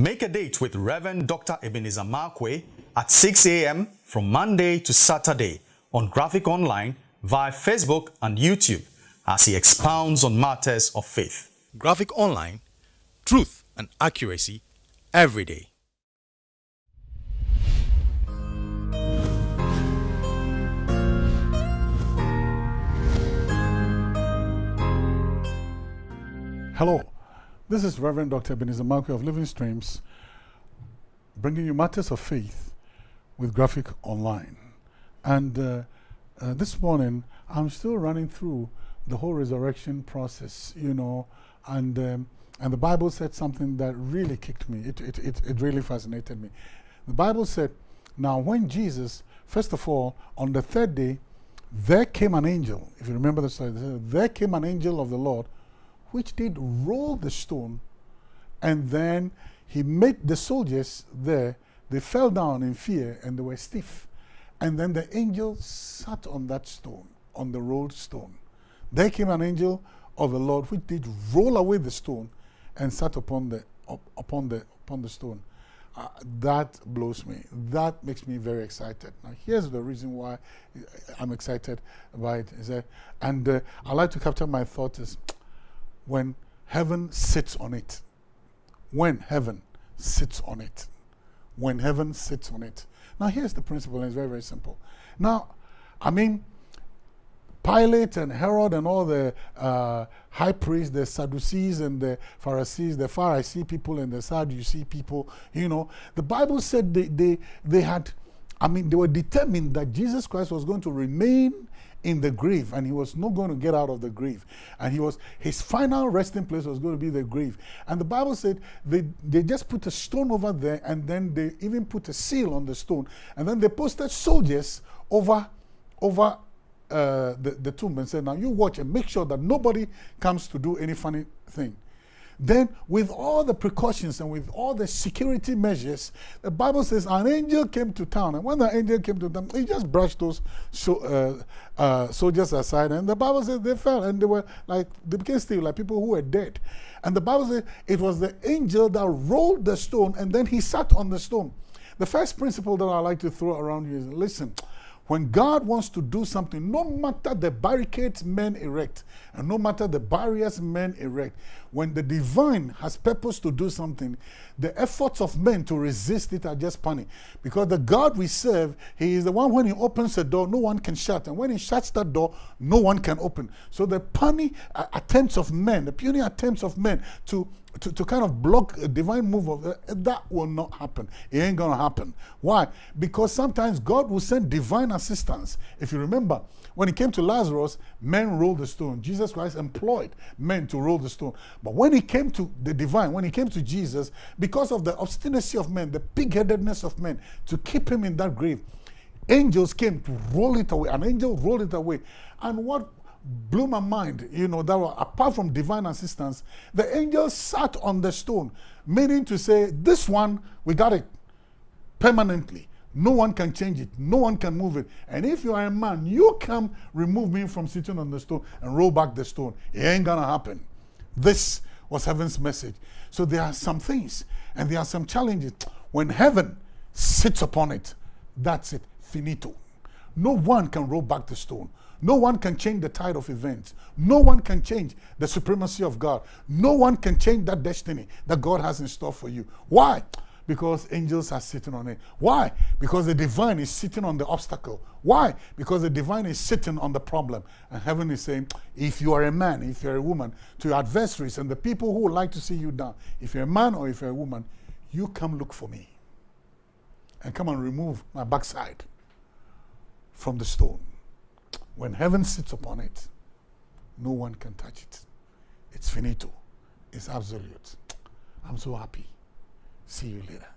Make a date with Reverend Dr. Ebenezer Markwei at 6 a.m. from Monday to Saturday on Graphic Online via Facebook and YouTube as he expounds on matters of faith. Graphic Online, truth and accuracy every day. Hello, this is Reverend Dr. Ebenezer Markwei of Living Streams, bringing you matters of faith with Graphic Online. And uh, uh, this morning, I'm still running through the whole resurrection process, you know, and, um, and the Bible said something that really kicked me. It, it, it, it really fascinated me. The Bible said, now when Jesus, first of all, on the third day, there came an angel, if you remember the story, there came an angel of the Lord which did roll the stone, and then he made the soldiers there, they fell down in fear and they were stiff. And then the angel sat on that stone, on the rolled stone. There came an angel of the Lord which did roll away the stone and sat upon the, up, upon the, upon the stone. Uh, that blows me. That makes me very excited. Now, here's the reason why I'm excited about it. Is that, and uh, I like to capture my thoughts when heaven sits on it. When heaven sits on it. When heaven sits on it. Now, here's the principle, and it's very, very simple. Now, I mean, Pilate and Herod and all the uh, high priests, the Sadducees and the Pharisees, the Pharisee people and the Sadducee people, you know, the Bible said they, they, they had, I mean, they were determined that Jesus Christ was going to remain in the grave and he was not going to get out of the grave. And he was his final resting place was going to be the grave. And the bible said they they just put a stone over there and then they even put a seal on the stone. And then they posted soldiers over over uh, the, the tomb and said now you watch and make sure that nobody comes to do any funny thing then, with all the precautions and with all the security measures, the Bible says an angel came to town. And when the angel came to town, he just brushed those so, uh, uh, soldiers aside. And the Bible says they fell and they were like, they became still like people who were dead. And the Bible says it was the angel that rolled the stone and then he sat on the stone. The first principle that I like to throw around you is listen, when God wants to do something, no matter the barricades men erect, and no matter the barriers men erect, when the divine has purpose to do something, the efforts of men to resist it are just funny. Because the God we serve, He is the one when He opens a door, no one can shut. And when He shuts that door, no one can open. So the puny uh, attempts of men, the puny attempts of men to to, to kind of block a divine move of that, that will not happen. It ain't to happen. Why? Because sometimes God will send divine assistance. If you remember, when it came to Lazarus, men rolled the stone. Jesus Christ employed men to roll the stone. But when he came to the divine, when he came to Jesus, because of the obstinacy of men, the pig-headedness of men, to keep him in that grave, angels came to roll it away. An angel rolled it away. And what blew my mind, you know, that were, apart from divine assistance, the angel sat on the stone, meaning to say, this one, we got it permanently. No one can change it. No one can move it. And if you are a man, you can remove me from sitting on the stone and roll back the stone. It ain't to happen. This was heaven's message. So there are some things and there are some challenges. When heaven sits upon it, that's it. Finito. No one can roll back the stone. No one can change the tide of events. No one can change the supremacy of God. No one can change that destiny that God has in store for you. Why? Because angels are sitting on it. Why? Because the divine is sitting on the obstacle. Why? Because the divine is sitting on the problem. And heaven is saying, if you are a man, if you're a woman, to your adversaries and the people who would like to see you down, if you're a man or if you're a woman, you come look for me and come and remove my backside from the stone. When heaven sits upon it, no one can touch it. It's finito. It's absolute. I'm so happy. See you later.